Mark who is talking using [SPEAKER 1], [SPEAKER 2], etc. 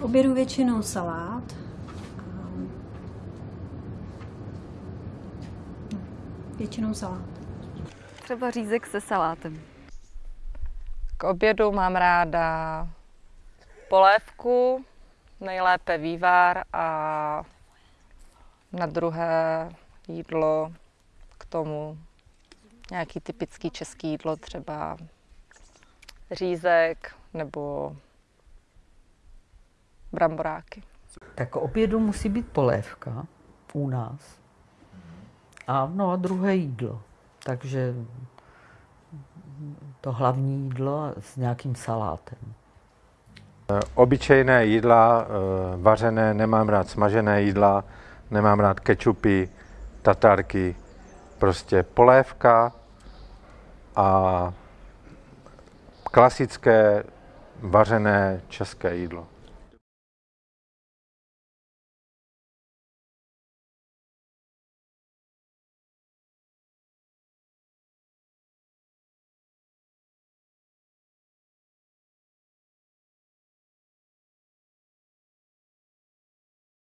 [SPEAKER 1] K obědu většinou salát. No, Většinou salát.
[SPEAKER 2] Třeba řízek se salátem.
[SPEAKER 3] K obědu mám ráda polévku, nejlépe vývar a na druhé jídlo k tomu nějaký typický český jídlo, třeba řízek nebo bramboráky.
[SPEAKER 4] Tak k obědu musí být polévka u nás. A no a druhé jídlo. Takže to hlavní jídlo s nějakým salátem.
[SPEAKER 5] Obyčejné jídla, eh, vařené, nemám rád smažené jídla, nemám rád kečupy, tatarky, prostě polévka a klasické vařené české jídlo.